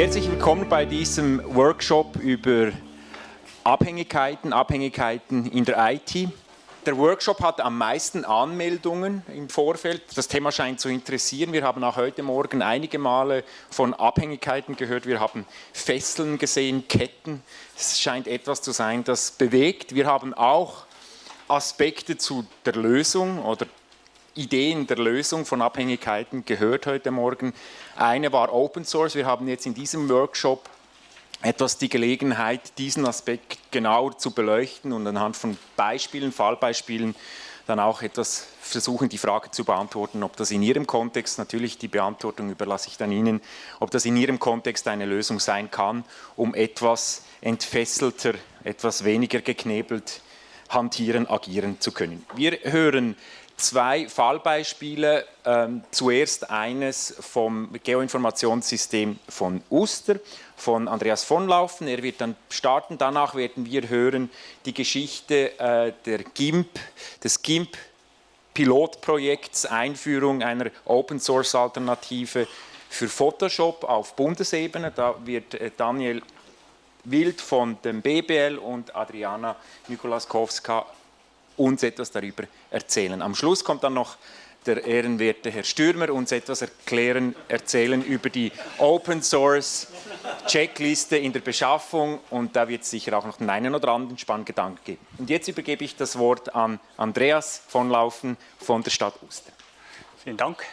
Herzlich willkommen bei diesem Workshop über Abhängigkeiten, Abhängigkeiten in der IT. Der Workshop hat am meisten Anmeldungen im Vorfeld. Das Thema scheint zu interessieren. Wir haben auch heute Morgen einige Male von Abhängigkeiten gehört. Wir haben Fesseln gesehen, Ketten. Es scheint etwas zu sein, das bewegt. Wir haben auch Aspekte zu der Lösung oder Ideen der Lösung von Abhängigkeiten gehört heute Morgen. Eine war Open Source. Wir haben jetzt in diesem Workshop etwas die Gelegenheit, diesen Aspekt genauer zu beleuchten und anhand von Beispielen, Fallbeispielen, dann auch etwas versuchen, die Frage zu beantworten, ob das in Ihrem Kontext, natürlich die Beantwortung überlasse ich dann Ihnen, ob das in Ihrem Kontext eine Lösung sein kann, um etwas entfesselter, etwas weniger geknebelt hantieren, agieren zu können. Wir hören zwei Fallbeispiele. Ähm, zuerst eines vom Geoinformationssystem von Uster, von Andreas von Laufen. Er wird dann starten. Danach werden wir hören die Geschichte äh, der GIMP, des GIMP Pilotprojekts Einführung einer Open Source Alternative für Photoshop auf Bundesebene. Da wird äh, Daniel Wild von dem BBL und Adriana Nikolaskowska uns etwas darüber erzählen. Am Schluss kommt dann noch der ehrenwerte Herr Stürmer uns etwas erklären, erzählen über die Open Source Checkliste in der Beschaffung und da wird es sicher auch noch den einen oder anderen spannenden Gedanken geben. Und jetzt übergebe ich das Wort an Andreas von Laufen von der Stadt Uster. Vielen Dank.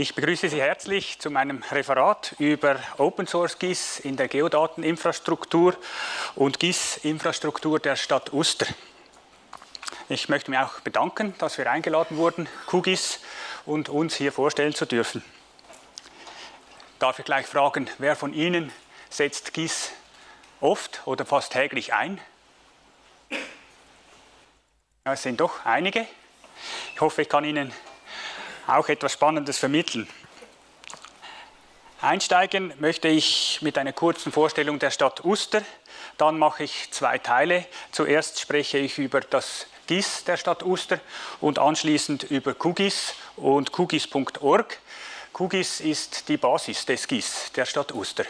Ich begrüße Sie herzlich zu meinem Referat über Open Source GIS in der Geodateninfrastruktur und GIS-Infrastruktur der Stadt Uster. Ich möchte mich auch bedanken, dass wir eingeladen wurden, QGIS, und uns hier vorstellen zu dürfen. Darf ich gleich fragen, wer von Ihnen setzt GIS oft oder fast täglich ein? Ja, es sind doch einige. Ich hoffe, ich kann Ihnen auch etwas Spannendes vermitteln. Einsteigen möchte ich mit einer kurzen Vorstellung der Stadt Uster. Dann mache ich zwei Teile. Zuerst spreche ich über das GIS der Stadt Uster und anschließend über QGIS und QGIS.org. QGIS ist die Basis des GIS der Stadt Uster.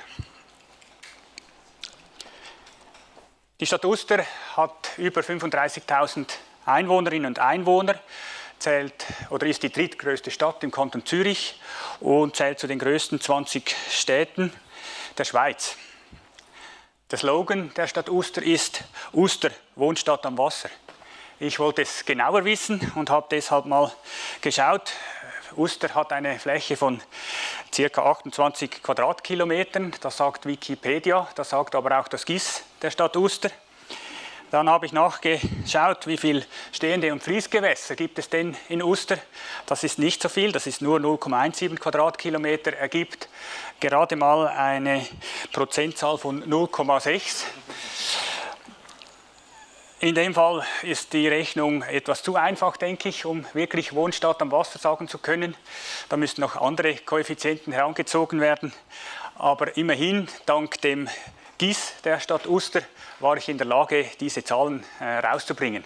Die Stadt Uster hat über 35.000 Einwohnerinnen und Einwohner zählt oder ist die drittgrößte Stadt im Kanton Zürich und zählt zu den größten 20 Städten der Schweiz. Der Slogan der Stadt Uster ist Uster, Wohnstadt am Wasser. Ich wollte es genauer wissen und habe deshalb mal geschaut. Uster hat eine Fläche von ca. 28 Quadratkilometern, das sagt Wikipedia, das sagt aber auch das GIS der Stadt Uster. Dann habe ich nachgeschaut, wie viele stehende und Fließgewässer gibt es denn in Uster. Das ist nicht so viel, das ist nur 0,17 Quadratkilometer, ergibt gerade mal eine Prozentzahl von 0,6. In dem Fall ist die Rechnung etwas zu einfach, denke ich, um wirklich Wohnstadt am Wasser sagen zu können. Da müssen noch andere Koeffizienten herangezogen werden. Aber immerhin, dank dem GIS der Stadt Uster, war ich in der Lage, diese Zahlen äh, rauszubringen.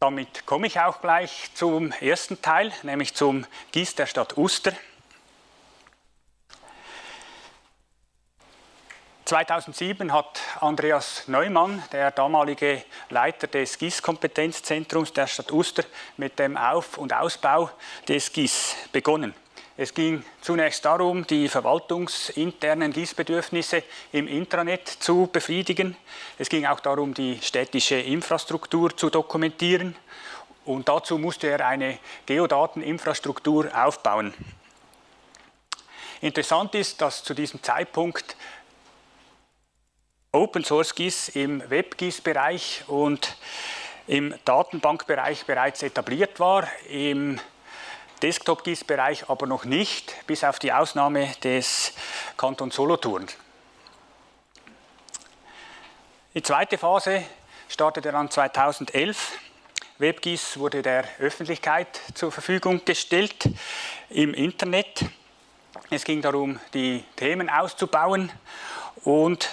Damit komme ich auch gleich zum ersten Teil, nämlich zum GIS der Stadt Uster. 2007 hat Andreas Neumann, der damalige Leiter des GIS-Kompetenzzentrums der Stadt Uster, mit dem Auf- und Ausbau des GIS begonnen. Es ging zunächst darum, die verwaltungsinternen Gießbedürfnisse im Intranet zu befriedigen. Es ging auch darum, die städtische Infrastruktur zu dokumentieren. Und dazu musste er eine Geodateninfrastruktur aufbauen. Interessant ist, dass zu diesem Zeitpunkt Open Source GIS im WebGIS-Bereich und im Datenbankbereich bereits etabliert war. Im Desktop-GIS-Bereich aber noch nicht, bis auf die Ausnahme des Kanton Solothurn. Die zweite Phase startete dann 2011. WebGIS wurde der Öffentlichkeit zur Verfügung gestellt im Internet. Es ging darum, die Themen auszubauen und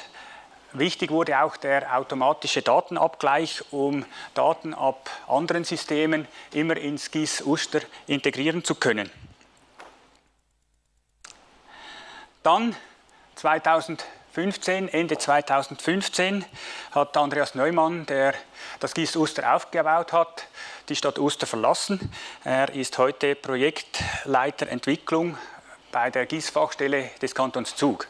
Wichtig wurde auch der automatische Datenabgleich, um Daten ab anderen Systemen immer ins GIS Uster integrieren zu können. Dann 2015, Ende 2015 hat Andreas Neumann, der das GIS Uster aufgebaut hat, die Stadt Uster verlassen. Er ist heute Projektleiter Entwicklung bei der GIS-Fachstelle des Kantons Zug.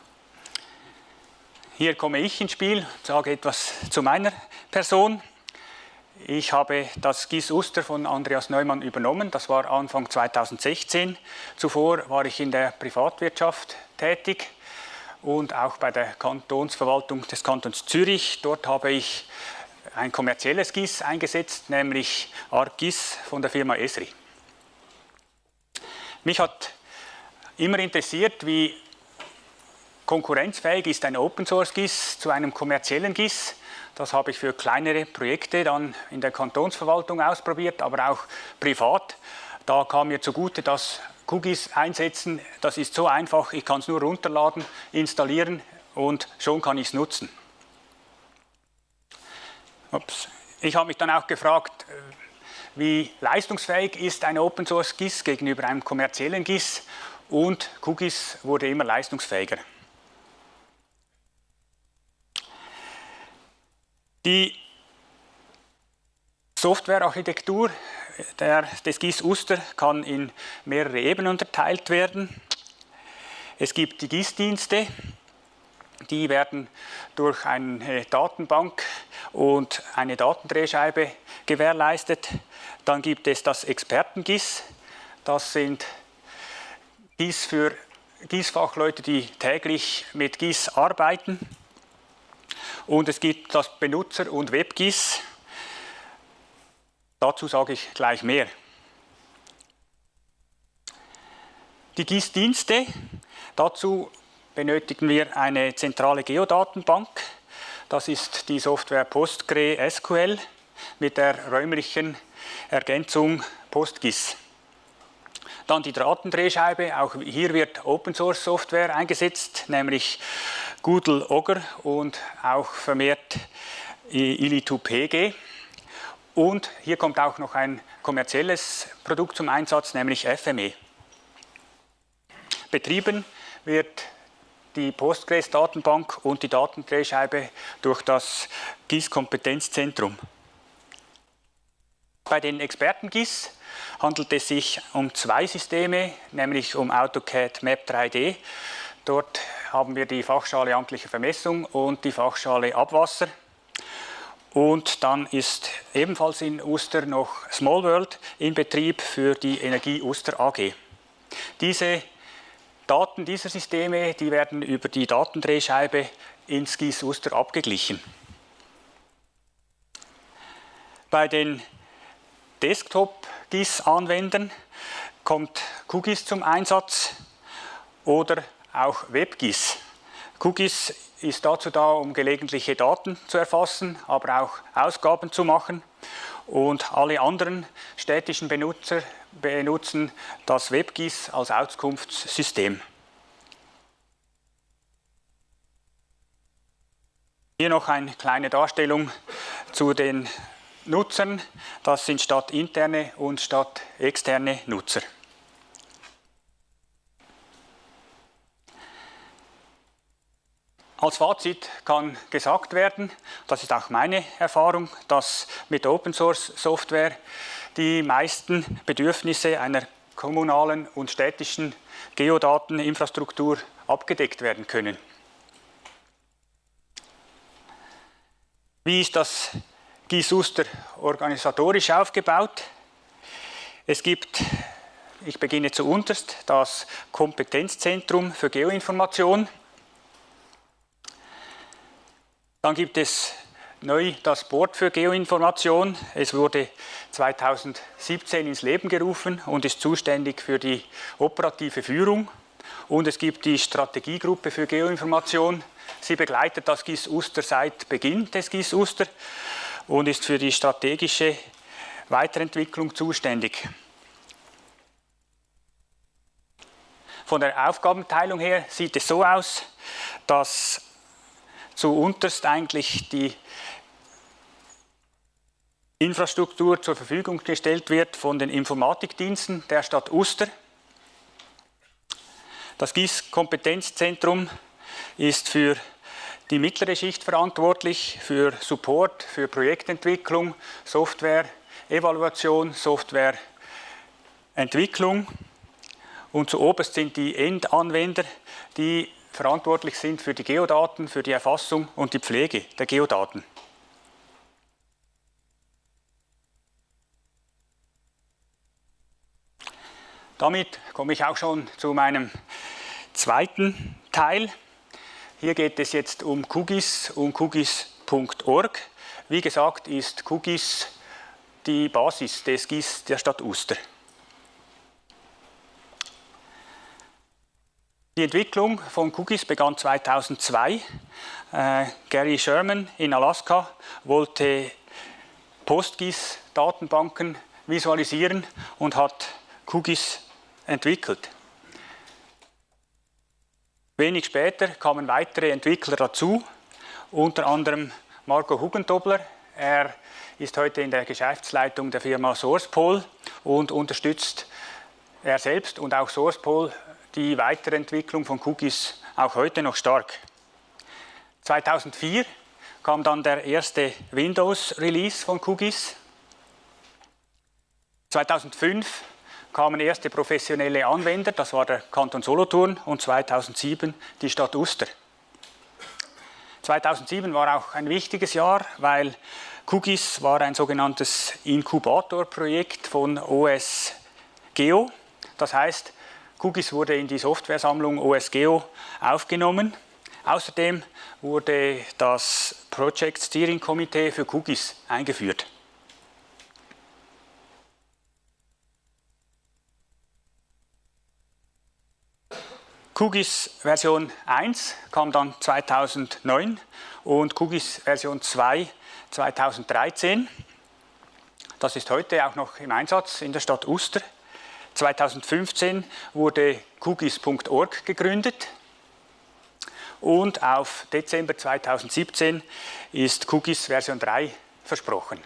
Hier komme ich ins Spiel, sage etwas zu meiner Person. Ich habe das GIS Uster von Andreas Neumann übernommen, das war Anfang 2016. Zuvor war ich in der Privatwirtschaft tätig und auch bei der Kantonsverwaltung des Kantons Zürich. Dort habe ich ein kommerzielles GIS eingesetzt, nämlich ArcGIS von der Firma Esri. Mich hat immer interessiert, wie konkurrenzfähig ist ein Open Source GIS zu einem kommerziellen GIS. Das habe ich für kleinere Projekte dann in der Kantonsverwaltung ausprobiert, aber auch privat. Da kam mir zugute, dass QGIS einsetzen, das ist so einfach, ich kann es nur runterladen, installieren und schon kann ich es nutzen. Ups. Ich habe mich dann auch gefragt, äh, wie leistungsfähig ist ein Open Source GIS gegenüber einem kommerziellen GIS und QGIS wurde immer leistungsfähiger. Die Softwarearchitektur des GIS Uster kann in mehrere Ebenen unterteilt werden. Es gibt die GIS-Dienste, die werden durch eine Datenbank und eine Datendrehscheibe gewährleistet. Dann gibt es das Experten-GIS, das sind GIS für GIS-Fachleute, die täglich mit GIS arbeiten. Und es gibt das Benutzer- und WebGIS, Dazu sage ich gleich mehr. Die GIS-Dienste, dazu benötigen wir eine zentrale Geodatenbank. Das ist die Software PostgreSQL mit der räumlichen Ergänzung PostGIS. Dann die Datendrehscheibe, auch hier wird Open Source Software eingesetzt, nämlich Ogre und auch vermehrt Ili2PG. Und hier kommt auch noch ein kommerzielles Produkt zum Einsatz, nämlich FME. Betrieben wird die Postgres-Datenbank und die Datendrehscheibe durch das GIS-Kompetenzzentrum. Bei den Experten-GIS handelt es sich um zwei Systeme, nämlich um AutoCAD Map 3D. Dort haben wir die Fachschale amtliche Vermessung und die Fachschale Abwasser. Und dann ist ebenfalls in Uster noch Small World in Betrieb für die Energie Uster AG. Diese Daten dieser Systeme, die werden über die Datendrehscheibe ins GIS Uster abgeglichen. Bei den Desktop-GIS-Anwendern kommt QGIS zum Einsatz oder auch WebGIS. QGIS ist dazu da, um gelegentliche Daten zu erfassen, aber auch Ausgaben zu machen. Und alle anderen städtischen Benutzer benutzen das WebGIS als Auskunftssystem. Hier noch eine kleine Darstellung zu den Nutzern. Das sind stadtinterne und stadtexterne Nutzer. Als Fazit kann gesagt werden, das ist auch meine Erfahrung, dass mit Open Source Software die meisten Bedürfnisse einer kommunalen und städtischen Geodateninfrastruktur abgedeckt werden können. Wie ist das GIS-Uster organisatorisch aufgebaut? Es gibt, ich beginne zuunterst, das Kompetenzzentrum für Geoinformation. Dann gibt es neu das Board für Geoinformation. Es wurde 2017 ins Leben gerufen und ist zuständig für die operative Führung. Und es gibt die Strategiegruppe für Geoinformation. Sie begleitet das GIS Uster seit Beginn des GIS Uster und ist für die strategische Weiterentwicklung zuständig. Von der Aufgabenteilung her sieht es so aus, dass zu unterst eigentlich die Infrastruktur zur Verfügung gestellt wird von den Informatikdiensten der Stadt Uster. Das GIS-Kompetenzzentrum ist für die mittlere Schicht verantwortlich, für Support, für Projektentwicklung, Software, Evaluation, Softwareentwicklung. Und zu oberst sind die Endanwender, die verantwortlich sind für die Geodaten, für die Erfassung und die Pflege der Geodaten. Damit komme ich auch schon zu meinem zweiten Teil. Hier geht es jetzt um QGIS und QGIS.org. Wie gesagt ist QGIS die Basis des GIS der Stadt Uster. Die Entwicklung von Cookies begann 2002. Äh, Gary Sherman in Alaska wollte PostGIS-Datenbanken visualisieren und hat Cookies entwickelt. Wenig später kamen weitere Entwickler dazu, unter anderem Marco Hugendobler. Er ist heute in der Geschäftsleitung der Firma SourcePol und unterstützt er selbst und auch SourcePol die Weiterentwicklung von Cookies auch heute noch stark. 2004 kam dann der erste Windows-Release von Cookies. 2005 kamen erste professionelle Anwender, das war der Kanton Solothurn und 2007 die Stadt Uster. 2007 war auch ein wichtiges Jahr, weil Cookies war ein sogenanntes Inkubatorprojekt von OS Geo. Das heißt, Cookies wurde in die Softwaresammlung OSGeo aufgenommen. Außerdem wurde das Project Steering Committee für Cookies eingeführt. QGIS Version 1 kam dann 2009 und QGIS Version 2 2013. Das ist heute auch noch im Einsatz in der Stadt Uster. 2015 wurde QGIS.org gegründet und auf Dezember 2017 ist QGIS Version 3 versprochen.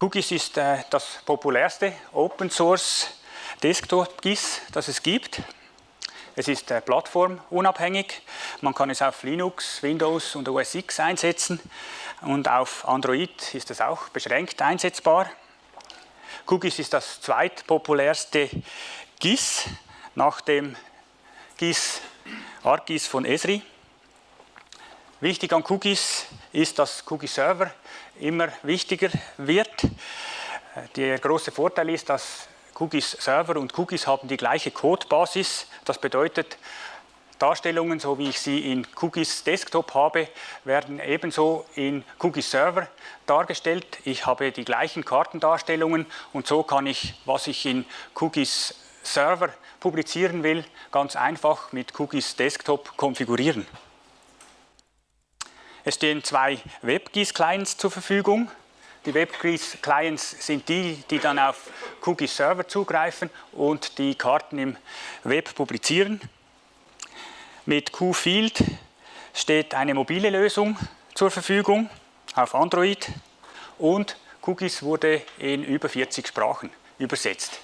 QGIS ist äh, das populärste Open Source Desktop GIS, das es gibt. Es ist äh, plattformunabhängig. Man kann es auf Linux, Windows und OS X einsetzen und auf Android ist es auch beschränkt einsetzbar. QGIS ist das zweitpopulärste GIS nach dem GIS ArcGIS von Esri. Wichtig an QGIS ist, dass QGIS Server immer wichtiger wird. Der große Vorteil ist, dass QGIS Server und QGIS haben die gleiche Codebasis. Das bedeutet, Darstellungen, so wie ich sie in QGIS Desktop habe, werden ebenso in QGIS Server dargestellt. Ich habe die gleichen Kartendarstellungen und so kann ich, was ich in QGIS Server publizieren will, ganz einfach mit QGIS Desktop konfigurieren. Es stehen zwei WebGIS-Clients zur Verfügung. Die WebGIS-Clients sind die, die dann auf QGIS-Server zugreifen und die Karten im Web publizieren. Mit QField steht eine mobile Lösung zur Verfügung auf Android und QGIS wurde in über 40 Sprachen übersetzt.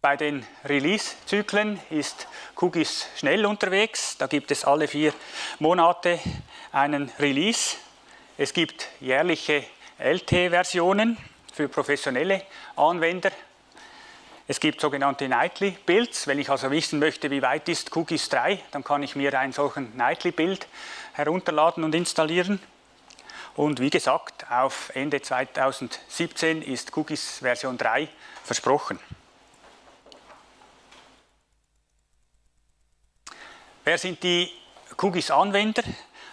Bei den Release-Zyklen ist QGIS schnell unterwegs. Da gibt es alle vier Monate einen Release. Es gibt jährliche LT-Versionen für professionelle Anwender. Es gibt sogenannte Nightly Builds. Wenn ich also wissen möchte, wie weit ist QGIS 3, dann kann ich mir einen solchen Nightly Build herunterladen und installieren. Und wie gesagt, auf Ende 2017 ist QGIS Version 3 versprochen. Wer sind die QGIS-Anwender?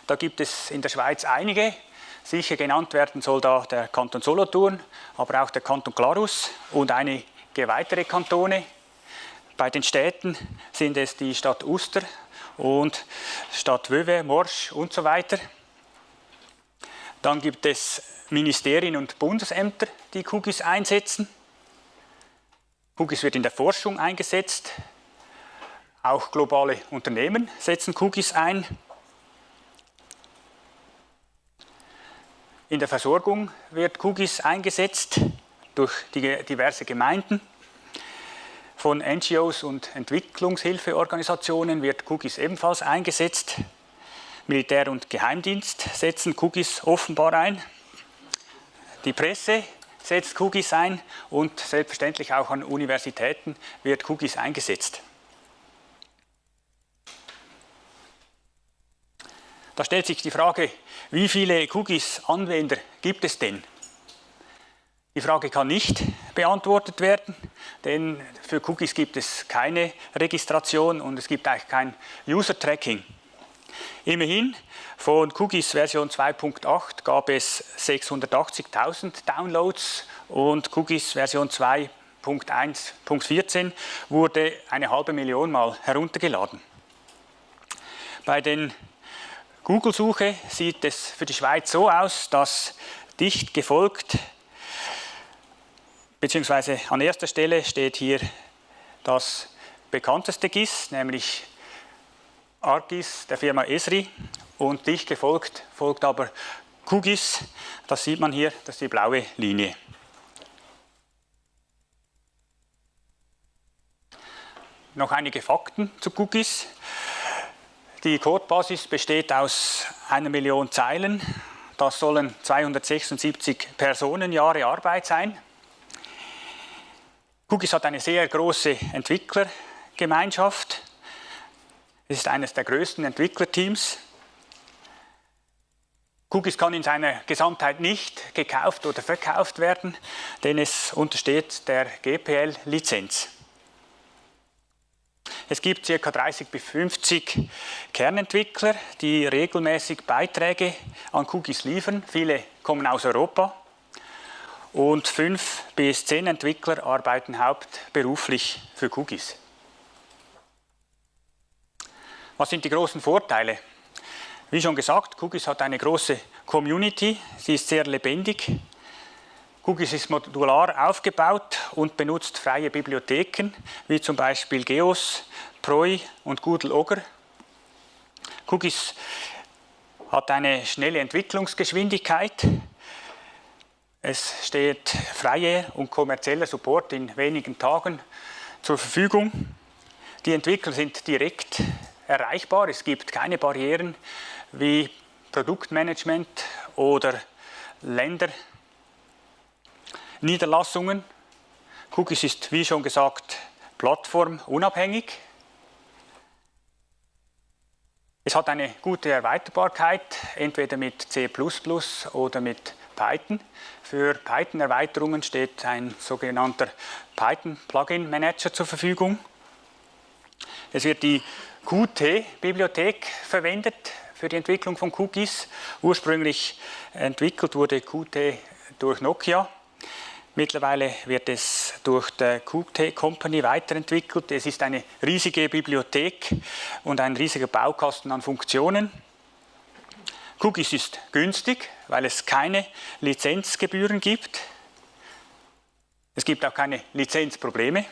Da gibt es in der Schweiz einige. Sicher genannt werden soll da der Kanton Solothurn, aber auch der Kanton Glarus und einige weitere Kantone. Bei den Städten sind es die Stadt Uster und Stadt Wöwe, Morsch und so weiter. Dann gibt es Ministerien und Bundesämter, die QGIS einsetzen. QGIS wird in der Forschung eingesetzt, auch globale Unternehmen setzen Cookies ein. In der Versorgung wird Kugis eingesetzt durch diverse Gemeinden. Von NGOs und Entwicklungshilfeorganisationen wird Kugis ebenfalls eingesetzt. Militär- und Geheimdienst setzen Kugis offenbar ein. Die Presse setzt Kugis ein und selbstverständlich auch an Universitäten wird Kugis eingesetzt. Da stellt sich die Frage, wie viele Cookies-Anwender gibt es denn? Die Frage kann nicht beantwortet werden, denn für Cookies gibt es keine Registration und es gibt eigentlich kein User-Tracking. Immerhin, von Cookies Version 2.8 gab es 680.000 Downloads und Cookies Version 2.1.14 wurde eine halbe Million Mal heruntergeladen. Bei den Google-Suche sieht es für die Schweiz so aus, dass dicht gefolgt, beziehungsweise an erster Stelle steht hier das bekannteste GIS, nämlich ArcGIS der Firma Esri und dicht gefolgt folgt aber QGIS, das sieht man hier, das ist die blaue Linie. Noch einige Fakten zu QGIS. Die Codebasis besteht aus einer Million Zeilen. Das sollen 276 Personenjahre Arbeit sein. Cookies hat eine sehr große Entwicklergemeinschaft. Es ist eines der größten Entwicklerteams. Cookies kann in seiner Gesamtheit nicht gekauft oder verkauft werden, denn es untersteht der GPL-Lizenz. Es gibt ca. 30 bis 50 Kernentwickler, die regelmäßig Beiträge an Cookies liefern. Viele kommen aus Europa. Und fünf bis zehn Entwickler arbeiten hauptberuflich für Cookies. Was sind die großen Vorteile? Wie schon gesagt, Cookies hat eine große Community, sie ist sehr lebendig. Cookies ist modular aufgebaut und benutzt freie Bibliotheken, wie zum Beispiel Geos, Proi und Google Ogre. Cookies hat eine schnelle Entwicklungsgeschwindigkeit. Es steht freier und kommerzieller Support in wenigen Tagen zur Verfügung. Die Entwickler sind direkt erreichbar. Es gibt keine Barrieren wie Produktmanagement oder Länderniederlassungen. Cookies ist, wie schon gesagt, plattformunabhängig. Es hat eine gute Erweiterbarkeit, entweder mit C++ oder mit Python. Für Python-Erweiterungen steht ein sogenannter Python-Plugin-Manager zur Verfügung. Es wird die Qt-Bibliothek verwendet für die Entwicklung von Cookies. Ursprünglich entwickelt wurde Qt durch Nokia. Mittlerweile wird es durch die Qt Company weiterentwickelt. Es ist eine riesige Bibliothek und ein riesiger Baukasten an Funktionen. Cookies ist günstig, weil es keine Lizenzgebühren gibt. Es gibt auch keine Lizenzprobleme.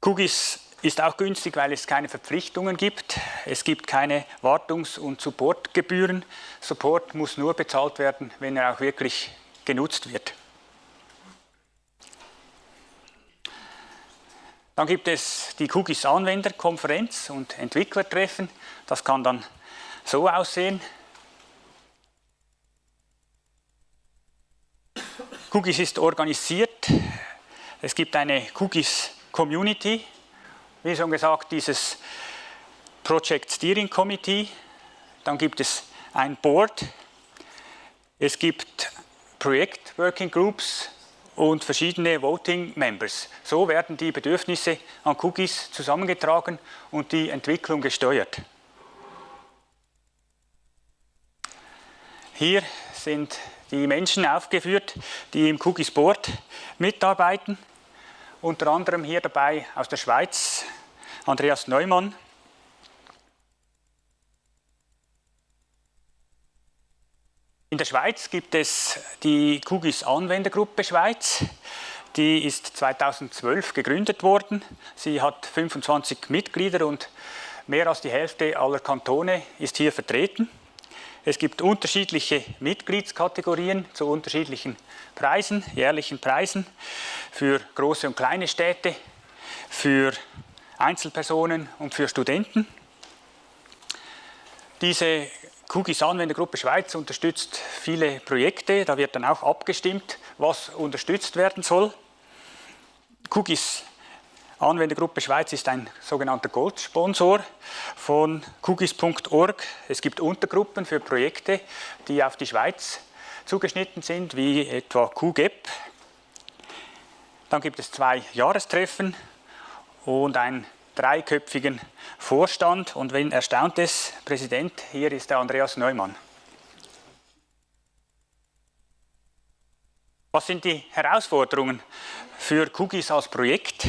Cookies ist auch günstig, weil es keine Verpflichtungen gibt. Es gibt keine Wartungs- und Supportgebühren. Support muss nur bezahlt werden, wenn er auch wirklich genutzt wird. Dann gibt es die Cookies Anwenderkonferenz und Entwicklertreffen. Das kann dann so aussehen. Cookies ist organisiert. Es gibt eine Cookies Community. Wie schon gesagt, dieses Project Steering Committee. Dann gibt es ein Board. Es gibt Projekt Working Groups und verschiedene Voting Members. So werden die Bedürfnisse an Cookies zusammengetragen und die Entwicklung gesteuert. Hier sind die Menschen aufgeführt, die im Cookies Board mitarbeiten. Unter anderem hier dabei aus der Schweiz Andreas Neumann, In der Schweiz gibt es die QGIS Anwendergruppe Schweiz. Die ist 2012 gegründet worden. Sie hat 25 Mitglieder und mehr als die Hälfte aller Kantone ist hier vertreten. Es gibt unterschiedliche Mitgliedskategorien zu unterschiedlichen Preisen, jährlichen Preisen für große und kleine Städte, für Einzelpersonen und für Studenten. Diese Kugis Anwendergruppe Schweiz unterstützt viele Projekte. Da wird dann auch abgestimmt, was unterstützt werden soll. Kugis Anwendergruppe Schweiz ist ein sogenannter Goldsponsor von Kugis.org. Es gibt Untergruppen für Projekte, die auf die Schweiz zugeschnitten sind, wie etwa QGEP. Dann gibt es zwei Jahrestreffen und einen dreiköpfigen Vorstand. Und wenn erstaunt es, Präsident, hier ist der Andreas Neumann. Was sind die Herausforderungen für Kugis als Projekt?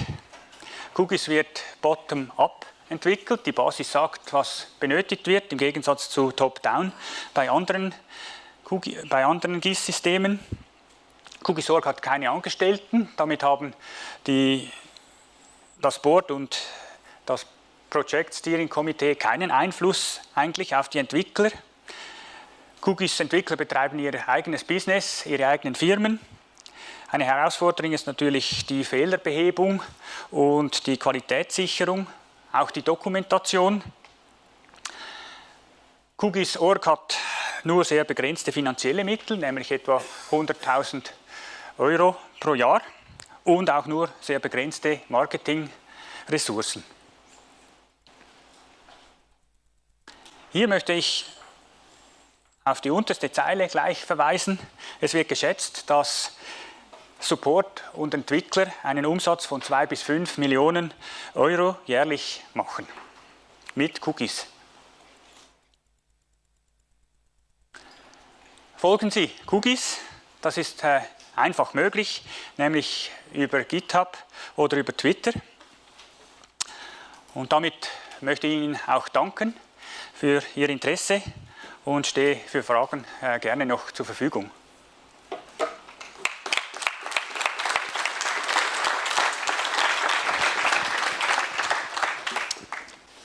Kugis wird bottom-up entwickelt. Die Basis sagt, was benötigt wird, im Gegensatz zu top-down bei anderen, anderen GIS-Systemen. Kugisorg hat keine Angestellten, damit haben die, das Board und das Project Steering Committee keinen Einfluss eigentlich auf die Entwickler. Kugis Entwickler betreiben ihr eigenes Business, ihre eigenen Firmen. Eine Herausforderung ist natürlich die Fehlerbehebung und die Qualitätssicherung, auch die Dokumentation. QGIS.org hat nur sehr begrenzte finanzielle Mittel, nämlich etwa 100.000 Euro pro Jahr und auch nur sehr begrenzte Marketingressourcen. Hier möchte ich auf die unterste Zeile gleich verweisen. Es wird geschätzt, dass Support und Entwickler einen Umsatz von 2 bis 5 Millionen Euro jährlich machen mit Cookies. Folgen Sie Cookies, das ist äh, einfach möglich, nämlich über GitHub oder über Twitter. Und damit möchte ich Ihnen auch danken für Ihr Interesse und stehe für Fragen äh, gerne noch zur Verfügung.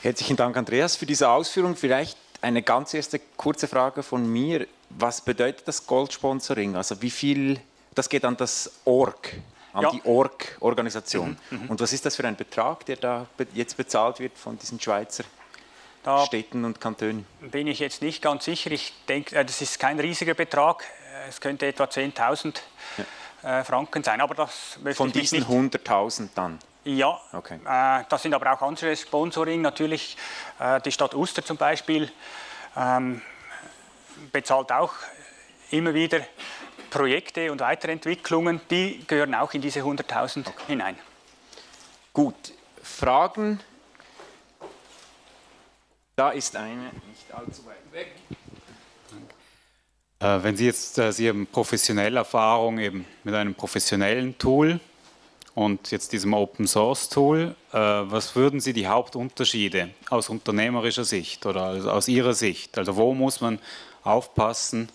Herzlichen Dank, Andreas, für diese Ausführung. Vielleicht eine ganz erste kurze Frage von mir. Was bedeutet das Gold-Sponsoring? Also wie viel, das geht an das Org, an ja. die Org-Organisation. Mhm, mhm, Und was ist das für ein Betrag, der da jetzt bezahlt wird von diesen Schweizer da Städten und Kantonen? Bin ich jetzt nicht ganz sicher. Ich denke, äh, das ist kein riesiger Betrag. Es könnte etwa 10.000 ja. Äh, Franken sein. Aber das Von diesen 100.000 dann? Ja, okay. äh, das sind aber auch andere Sponsoring. Natürlich die Stadt Uster zum Beispiel ähm, bezahlt auch immer wieder Projekte und Weiterentwicklungen. Die gehören auch in diese 100.000 okay. hinein. Gut, Fragen? Da ist eine nicht allzu weit weg. Äh, wenn Sie jetzt, äh, Sie haben professionelle Erfahrung eben mit einem professionellen Tool, und jetzt diesem Open Source Tool, äh, was würden Sie die Hauptunterschiede aus unternehmerischer Sicht oder aus Ihrer Sicht? Also wo muss man aufpassen,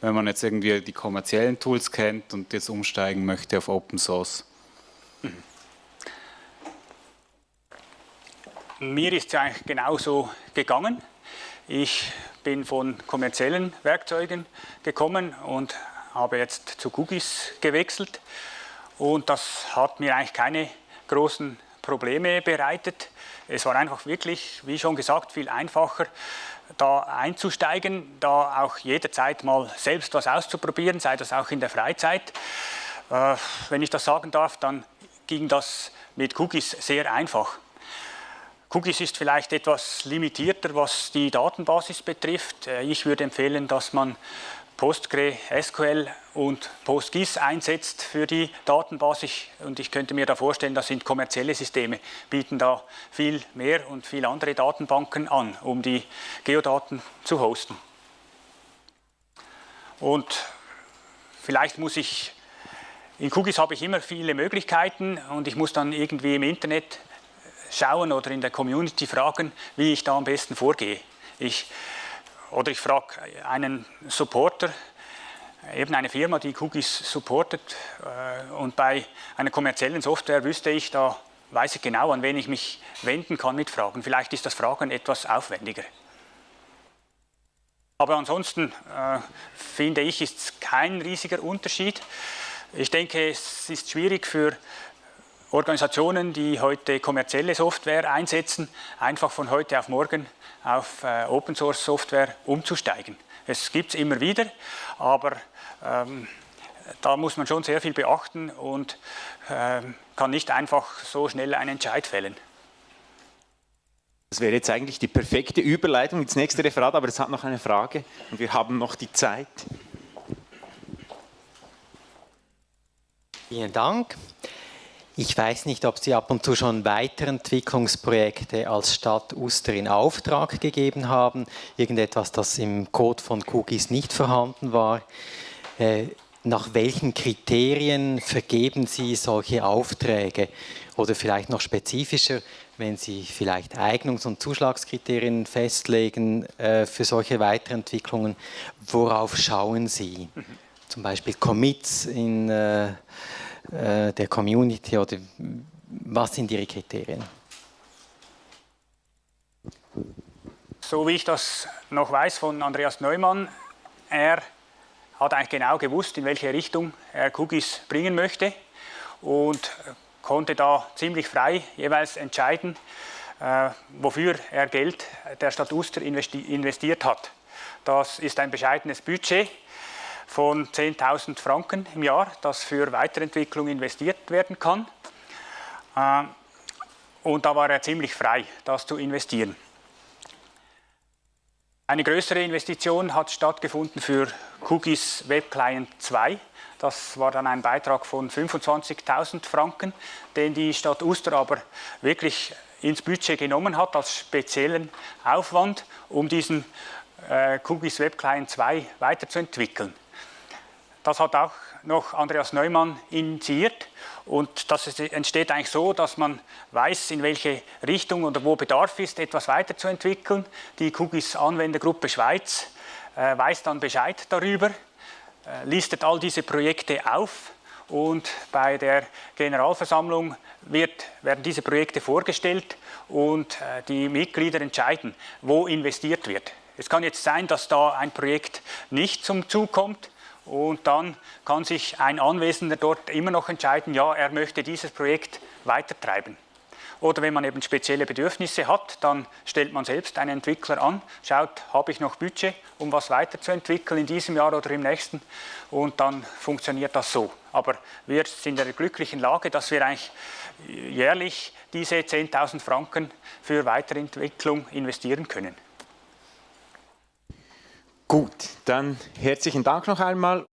wenn man jetzt irgendwie die kommerziellen Tools kennt und jetzt umsteigen möchte auf Open Source? Mir ist es eigentlich genauso gegangen. Ich bin von kommerziellen Werkzeugen gekommen und habe jetzt zu Cookies gewechselt. Und das hat mir eigentlich keine großen Probleme bereitet. Es war einfach wirklich, wie schon gesagt, viel einfacher, da einzusteigen, da auch jederzeit mal selbst was auszuprobieren, sei das auch in der Freizeit. Äh, wenn ich das sagen darf, dann ging das mit Cookies sehr einfach. Cookies ist vielleicht etwas limitierter, was die Datenbasis betrifft. Äh, ich würde empfehlen, dass man PostgreSQL und PostGIS einsetzt für die Datenbasis. Und ich könnte mir da vorstellen, das sind kommerzielle Systeme, bieten da viel mehr und viele andere Datenbanken an, um die Geodaten zu hosten. Und vielleicht muss ich, in QGIS habe ich immer viele Möglichkeiten und ich muss dann irgendwie im Internet schauen oder in der Community fragen, wie ich da am besten vorgehe. Ich oder ich frage einen Supporter, eben eine Firma, die Cookies supportet äh, und bei einer kommerziellen Software wüsste ich, da weiß ich genau, an wen ich mich wenden kann mit Fragen. Vielleicht ist das Fragen etwas aufwendiger. Aber ansonsten äh, finde ich, ist es kein riesiger Unterschied. Ich denke, es ist schwierig für Organisationen, die heute kommerzielle Software einsetzen, einfach von heute auf morgen auf äh, Open Source Software umzusteigen. Es gibt es immer wieder, aber ähm, da muss man schon sehr viel beachten und ähm, kann nicht einfach so schnell einen Entscheid fällen. Das wäre jetzt eigentlich die perfekte Überleitung ins nächste Referat, aber es hat noch eine Frage und wir haben noch die Zeit. Vielen Dank. Ich weiß nicht, ob Sie ab und zu schon Weiterentwicklungsprojekte als Stadt Uster in Auftrag gegeben haben. Irgendetwas, das im Code von Cookies nicht vorhanden war. Äh, nach welchen Kriterien vergeben Sie solche Aufträge? Oder vielleicht noch spezifischer, wenn Sie vielleicht Eignungs- und Zuschlagskriterien festlegen äh, für solche Weiterentwicklungen, worauf schauen Sie? Zum Beispiel Commits in äh, der Community oder was sind Ihre Kriterien? So wie ich das noch weiß von Andreas Neumann, er hat eigentlich genau gewusst, in welche Richtung er Cookies bringen möchte und konnte da ziemlich frei jeweils entscheiden, äh, wofür er Geld der Stadt Uster investi investiert hat. Das ist ein bescheidenes Budget von 10.000 Franken im Jahr, das für Weiterentwicklung investiert werden kann. Äh, und da war er ziemlich frei, das zu investieren. Eine größere Investition hat stattgefunden für Cookies Web Client 2. Das war dann ein Beitrag von 25.000 Franken, den die Stadt Uster aber wirklich ins Budget genommen hat als speziellen Aufwand, um diesen äh, Cookies Web Client 2 weiterzuentwickeln. Das hat auch noch Andreas Neumann initiiert und das entsteht eigentlich so, dass man weiß, in welche Richtung oder wo Bedarf ist, etwas weiterzuentwickeln. Die Cookies Anwendergruppe Schweiz äh, weiß dann Bescheid darüber, äh, listet all diese Projekte auf und bei der Generalversammlung wird, werden diese Projekte vorgestellt und äh, die Mitglieder entscheiden, wo investiert wird. Es kann jetzt sein, dass da ein Projekt nicht zum Zug kommt, und dann kann sich ein Anwesender dort immer noch entscheiden, ja, er möchte dieses Projekt weitertreiben. Oder wenn man eben spezielle Bedürfnisse hat, dann stellt man selbst einen Entwickler an, schaut, habe ich noch Budget, um was weiterzuentwickeln in diesem Jahr oder im nächsten und dann funktioniert das so. Aber wir sind in der glücklichen Lage, dass wir eigentlich jährlich diese 10.000 Franken für Weiterentwicklung investieren können. Gut, dann herzlichen Dank noch einmal.